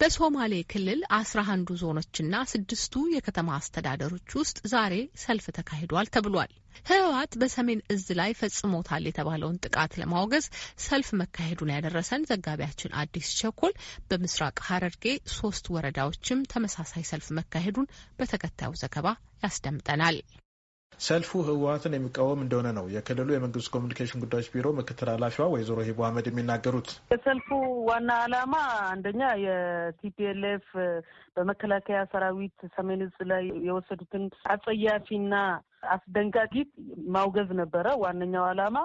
በሶማሌ ክልል አስራ አንዱ ዞኖችና ስድስቱ የከተማ አስተዳደሮች ውስጥ ዛሬ ሰልፍ ተካሂዷል ተብሏል። ህወሓት በሰሜን እዝ ላይ ፈጽሞታል የተባለውን ጥቃት ለማውገዝ ሰልፍ መካሄዱን ያደረሰን ዘጋቢያችን አዲስ ቸኮል በምስራቅ ሐረርጌ ሶስት ወረዳዎችም ተመሳሳይ ሰልፍ መካሄዱን በተከታዩ ዘገባ ያስደምጠናል። ሰልፉ ህወሓትን የሚቃወም እንደሆነ ነው የክልሉ የመንግስት ኮሚኒኬሽን ጉዳዮች ቢሮ ምክትል ኃላፊዋ ወይዘሮ ሂቡ አህመድ የሚናገሩት። የሰልፉ ዋና ዓላማ አንደኛ የቲፒኤልኤፍ በመከላከያ ሰራዊት ሰሜን እዝ ላይ የወሰዱትን አጸያፊና አስደንጋጊ ማውገዝ ነበረ ዋነኛው ዓላማ።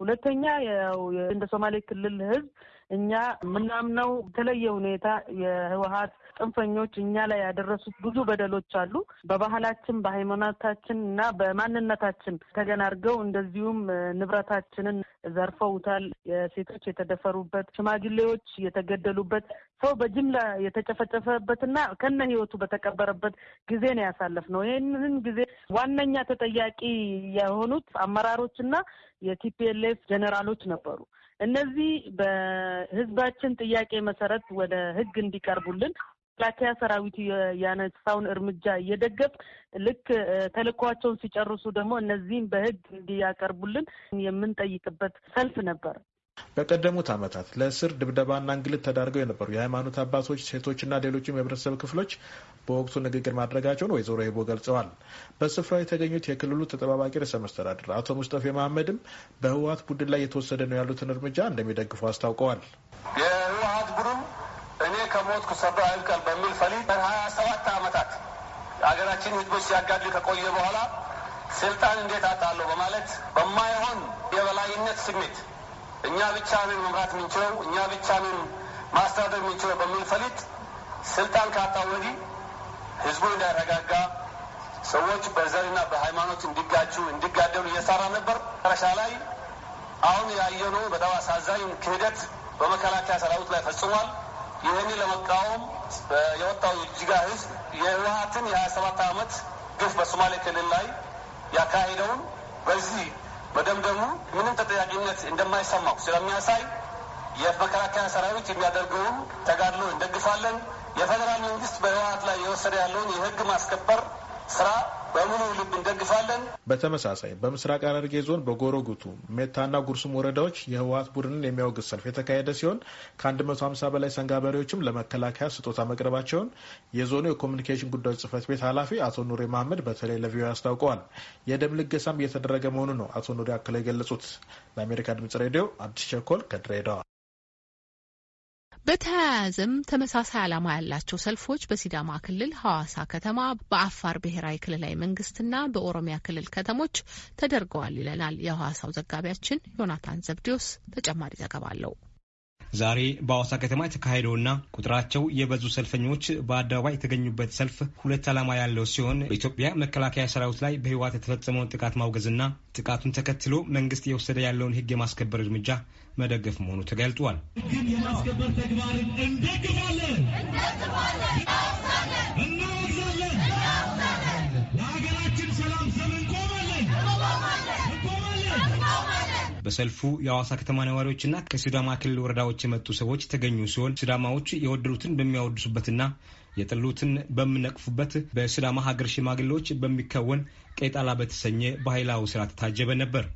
ሁለተኛ እንደ ሶማሌ ክልል ህዝብ እኛ የምናምነው የተለየ ሁኔታ የህወሀት ጽንፈኞች እኛ ላይ ያደረሱት ብዙ በደሎች አሉ። በባህላችን፣ በሃይማኖታችን እና በማንነታችን ተገናርገው እንደዚሁም ንብረታችንን ዘርፈውታል። የሴቶች የተደፈሩበት፣ ሽማግሌዎች የተገደሉበት፣ ሰው በጅምላ የተጨፈጨፈበትና ከነ ህይወቱ በተቀበረበት ጊዜ ነው ያሳለፍነው። ይህንን ጊዜ ዋነኛ ተጠያቂ የሆኑት አመራሮችና የቲፒኤልኤፍ ጀኔራሎች ነበሩ። እነዚህ በህዝባችን ጥያቄ መሰረት ወደ ህግ እንዲቀርቡልን መከላከያ ሰራዊቱ ያነሳውን እርምጃ እየደገፍ ልክ ተልእኳቸውን ሲጨርሱ ደግሞ እነዚህም በህግ እንዲያቀርቡልን የምንጠይቅበት ሰልፍ ነበር። በቀደሙት ዓመታት ለእስር ድብደባና እንግልት ተዳርገው የነበሩ የሃይማኖት አባቶች፣ ሴቶችና ሌሎችም የህብረተሰብ ክፍሎች በወቅቱ ንግግር ማድረጋቸውን ወይዘሮ ሂቦ ገልጸዋል። በስፍራው የተገኙት የክልሉ ተጠባባቂ ርዕሰ መስተዳድር አቶ ሙስጠፌ መሐመድም በህወሀት ቡድን ላይ የተወሰደ ነው ያሉትን እርምጃ እንደሚደግፉ አስታውቀዋል። የህወሀት ቡድን እኔ ከሞትኩ ሰብሮ አይብቀል በሚል ፈሊጥ ሀያ ሰባት ዓመታት ሀገራችን ህዝቦች ሲያጋድል ከቆየ በኋላ ስልጣን እንዴት አጣለሁ በማለት በማይሆን የበላይነት ስሜት እኛ ብቻ መምራት የምንችለው እኛ ብቻ ማስተዳደር የምንችለው በሚል ፈሊጥ ስልጣን ካጣ ወዲህ ህዝቡ እንዳይረጋጋ ሰዎች በዘርና በሃይማኖት እንዲጋጁ እንዲጋደሉ እየሰራ ነበር። መጨረሻ ላይ አሁን ያየነው በጣም አሳዛኝ ክህደት በመከላከያ ሰራዊት ላይ ፈጽሟል። ይህን ለመቃወም የወጣው የጅጋ ህዝብ የህወሀትን የሀያ ሰባት ዓመት ግፍ በሶማሌ ክልል ላይ ያካሄደውን በዚህ መደምደሙ ምንም ተጠያቂነት እንደማይሰማው ስለሚያሳይ የመከላከያ ሰራዊት የሚያደርገውን ተጋድሎ እንደግፋለን። የፌዴራል መንግስት በህወሀት ላይ የወሰደ ያለውን የህግ ማስከበር ስራ በሙሉ ልብ እንደግፋለን። በተመሳሳይ በምስራቅ ሐረርጌ ዞን በጎሮ ጉቱ፣ ሜታና ጉርሱም ወረዳዎች የህወሀት ቡድንን የሚያወግዝ ሰልፍ የተካሄደ ሲሆን ከ150 በላይ ሰንጋበሬዎችም ለመከላከያ ስጦታ መቅረባቸውን የዞኑ የኮሚኒኬሽን ጉዳዮች ጽህፈት ቤት ኃላፊ አቶ ኑሬ መሀመድ በተለይ ለቪኦኤ አስታውቀዋል። የደም ልገሳም እየተደረገ መሆኑ ነው አቶ ኑሬ አክለው የገለጹት። ለአሜሪካ ድምጽ ሬዲዮ አዲስ ቸኮል ከድሬዳዋ በተያያዘም ተመሳሳይ ዓላማ ያላቸው ሰልፎች በሲዳማ ክልል ሐዋሳ ከተማ፣ በአፋር ብሔራዊ ክልላዊ መንግስትና በኦሮሚያ ክልል ከተሞች ተደርገዋል ይለናል የሐዋሳው ዘጋቢያችን ዮናታን ዘብዲዮስ። ተጨማሪ ዘገባ አለው። ዛሬ በሐዋሳ ከተማ የተካሄደውና ቁጥራቸው የበዙ ሰልፈኞች በአደባባይ የተገኙበት ሰልፍ ሁለት ዓላማ ያለው ሲሆን በኢትዮጵያ መከላከያ ሰራዊት ላይ በህወሓት የተፈጸመውን ጥቃት ማውገዝና ጥቃቱን ተከትሎ መንግስት የወሰደ ያለውን ህግ የማስከበር እርምጃ መደገፍ መሆኑ ተገልጧል። ህግን የማስከበር ተግባርን እንደግፋለን፣ በሰልፉ የሐዋሳ ከተማ ነዋሪዎችና ከሲዳማ ክልል ወረዳዎች የመጡ ሰዎች የተገኙ ሲሆን ሲዳማዎች የወደዱትን በሚያወድሱበትና የጠሉትን በሚነቅፉበት በሲዳማ ሀገር ሽማግሌዎች በሚከወን ቄጣላ በተሰኘ ባህላዊ ስርዓት ታጀበ ነበር።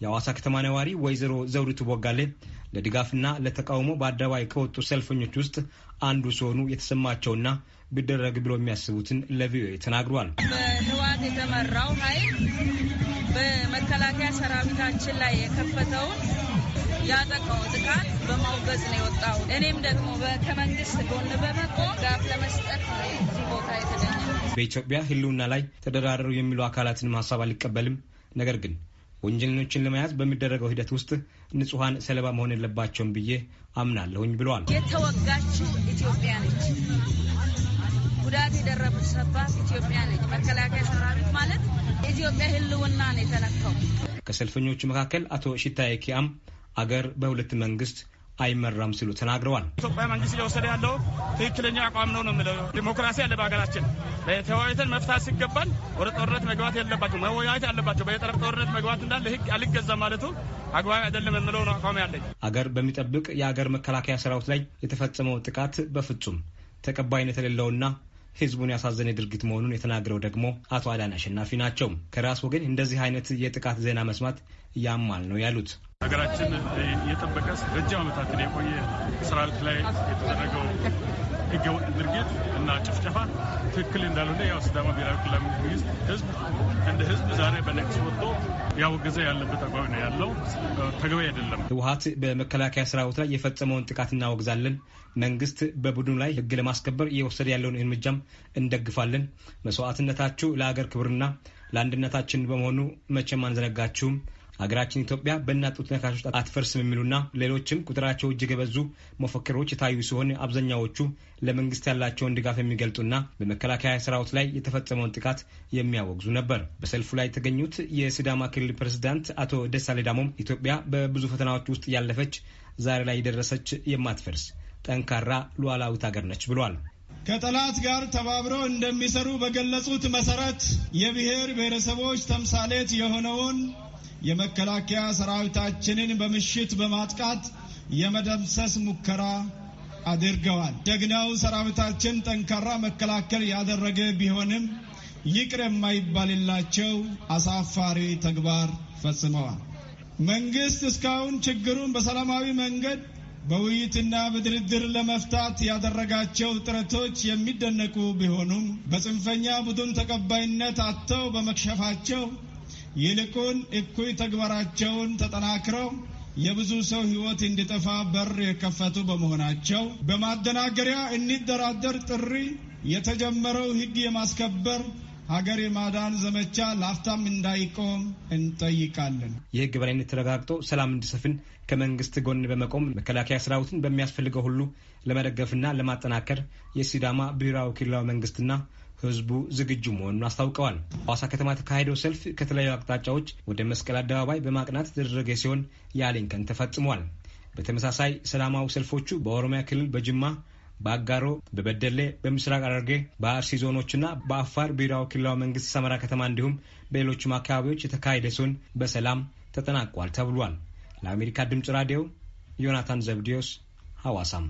የሐዋሳ ከተማ ነዋሪ ወይዘሮ ዘውዲቱ ቦጋሌ ለድጋፍና ለተቃውሞ በአደባባይ ከወጡ ሰልፈኞች ውስጥ አንዱ ሲሆኑ የተሰማቸውና ቢደረግ ብሎ የሚያስቡትን ለቪኦኤ ተናግሯል። በህወሓት የተመራው ኃይል በመከላከያ ሰራዊታችን ላይ የከፈተውን ያጠቃው ጥቃት በማውገዝ ነው የወጣው። እኔም ደግሞ ከመንግስት ጎን በመቆም ድጋፍ ለመስጠት ነው እዚህ ቦታ የተገኘ። በኢትዮጵያ ህልውና ላይ ተደራደሩ የሚሉ አካላትን ሀሳብ አልቀበልም ነገር ግን ወንጀለኞችን ለመያዝ በሚደረገው ሂደት ውስጥ ንጹሐን ሰለባ መሆን የለባቸውም ብዬ አምናለሁኝ ብለዋል። የተወጋችው ኢትዮጵያ ነች። ጉዳት የደረሰባት ኢትዮጵያ ነች። መከላከያ ሰራዊት ማለት የኢትዮጵያ ህልውና ነው የተነካው። ከሰልፈኞቹ መካከል አቶ ሽታዬ ኪያም አገር በሁለት መንግስት አይመራም ሲሉ ተናግረዋል። ኢትዮጵያ መንግስት እየወሰደ ያለው ትክክለኛ አቋም ነው ነው የምለው። ዲሞክራሲ አለ በሀገራችን። ተወያይተን መፍታት ሲገባን ወደ ጦርነት መግባት የለባቸው መወያየት ያለባቸው። በየጠረፍ ጦርነት መግባት እንዳለ ህግ አልገዛ ማለቱ አግባቢ አይደለም የምለው ነው አቋም ያለኝ። አገር በሚጠብቅ የአገር መከላከያ ሰራዊት ላይ የተፈጸመው ጥቃት በፍጹም ተቀባይነት የሌለውና ህዝቡን ያሳዘነ ድርጊት መሆኑን የተናገረው ደግሞ አቶ አዳን አሸናፊ ናቸው። ከራስ ወገን እንደዚህ አይነት የጥቃት ዜና መስማት ያማል ነው ያሉት። ሀገራችን የጠበቀ ረጅም ዓመታትን የቆየ ሰራዊት ላይ የተደረገው ህገወጥ ድርጊት እና ጭፍጨፋ ትክክል እንዳልሆነ ያው ሲዳማ ብሔራዊ ክልላዊ መንግስት ህዝብ እንደ ህዝብ ዛሬ በነቅስ ወጥቶ ያወገዘ ያለበት አቋም ነው ያለው። ተገቢ አይደለም። ህወሀት በመከላከያ ሰራዊት ላይ የፈጸመውን ጥቃት እናወግዛለን። መንግስት በቡድኑ ላይ ህግ ለማስከበር እየወሰደ ያለውን እርምጃም እንደግፋለን። መስዋዕትነታችሁ ለሀገር ክብርና ለአንድነታችን በመሆኑ መቼም አንዘነጋችሁም። ሀገራችን ኢትዮጵያ በእናት ጡት ነካሾች አትፈርስም የሚሉና ሌሎችም ቁጥራቸው እጅግ የበዙ መፈክሮች የታዩ ሲሆን አብዛኛዎቹ ለመንግስት ያላቸውን ድጋፍ የሚገልጡና በመከላከያ ሰራዊት ላይ የተፈጸመውን ጥቃት የሚያወግዙ ነበር። በሰልፉ ላይ የተገኙት የሲዳማ ክልል ፕሬዝዳንት አቶ ደሳሌ ዳሞም ኢትዮጵያ በብዙ ፈተናዎች ውስጥ ያለፈች ዛሬ ላይ የደረሰች የማትፈርስ ጠንካራ ሉዓላዊት ሀገር ነች ብሏል። ከጠላት ጋር ተባብረው እንደሚሰሩ በገለጹት መሰረት የብሔር ብሔረሰቦች ተምሳሌት የሆነውን የመከላከያ ሰራዊታችንን በምሽት በማጥቃት የመደምሰስ ሙከራ አድርገዋል። ጀግናው ሰራዊታችን ጠንካራ መከላከል ያደረገ ቢሆንም ይቅር የማይባልላቸው አሳፋሪ ተግባር ፈጽመዋል። መንግስት እስካሁን ችግሩን በሰላማዊ መንገድ በውይይትና በድርድር ለመፍታት ያደረጋቸው ጥረቶች የሚደነቁ ቢሆኑም በጽንፈኛ ቡድን ተቀባይነት አጥተው በመክሸፋቸው ይልቁን እኩይ ተግባራቸውን ተጠናክረው የብዙ ሰው ሕይወት እንዲጠፋ በር የከፈቱ በመሆናቸው በማደናገሪያ እንደራደር ጥሪ የተጀመረው ሕግ የማስከበር ሀገር የማዳን ዘመቻ ላፍታም እንዳይቆም እንጠይቃለን። የሕግ በላይነት ተረጋግጦ ሰላም እንዲሰፍን ከመንግስት ጎን በመቆም መከላከያ ሰራዊትን በሚያስፈልገው ሁሉ ለመደገፍና ለማጠናከር የሲዳማ ብሔራዊ ክልላዊ መንግስትና ህዝቡ ዝግጁ መሆኑን አስታውቀዋል። ሐዋሳ ከተማ የተካሄደው ሰልፍ ከተለያዩ አቅጣጫዎች ወደ መስቀል አደባባይ በማቅናት የተደረገ ሲሆን የአሌን ቀን ተፈጽሟል። በተመሳሳይ ሰላማዊ ሰልፎቹ በኦሮሚያ ክልል በጅማ፣ በአጋሮ፣ በበደሌ፣ በምስራቅ ሐረርጌ፣ በአርሲ ዞኖችና በአፋር ብሔራዊ ክልላዊ መንግስት ሰመራ ከተማ እንዲሁም በሌሎችም አካባቢዎች የተካሄደ ሲሆን በሰላም ተጠናቋል ተብሏል። ለአሜሪካ ድምፅ ራዲዮ ዮናታን ዘብዲዮስ ሐዋሳም